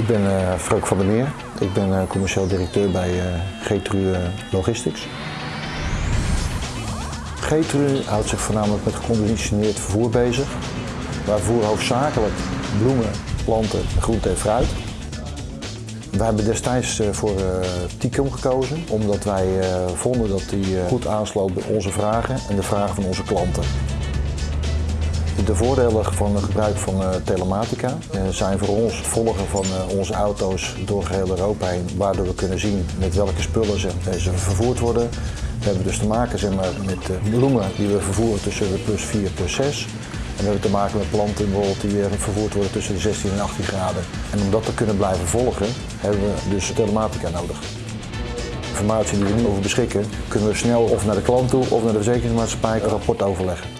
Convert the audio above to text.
Ik ben uh, Freuk van der Meer. Ik ben uh, commercieel directeur bij uh, Getru Logistics. Getru houdt zich voornamelijk met geconditioneerd vervoer bezig. Wij voeren hoofdzakelijk bloemen, planten, groente en fruit. We hebben destijds voor Ticum gekozen, omdat wij vonden dat die goed aansloot bij onze vragen en de vragen van onze klanten. De voordelen van het gebruik van telematica zijn voor ons het volgen van onze auto's door geheel Europa heen, waardoor we kunnen zien met welke spullen ze, vervoerd worden. We hebben dus te maken zeg maar, met bloemen die we vervoeren tussen de plus 4 plus 6. En we hebben te maken met planten bijvoorbeeld die vervoerd worden tussen de 16 en 18 graden. En om dat te kunnen blijven volgen, hebben we dus telematica nodig. Informatie die we nu over beschikken, kunnen we snel of naar de klant toe of naar de verzekeringsmaatschappij een rapport overleggen.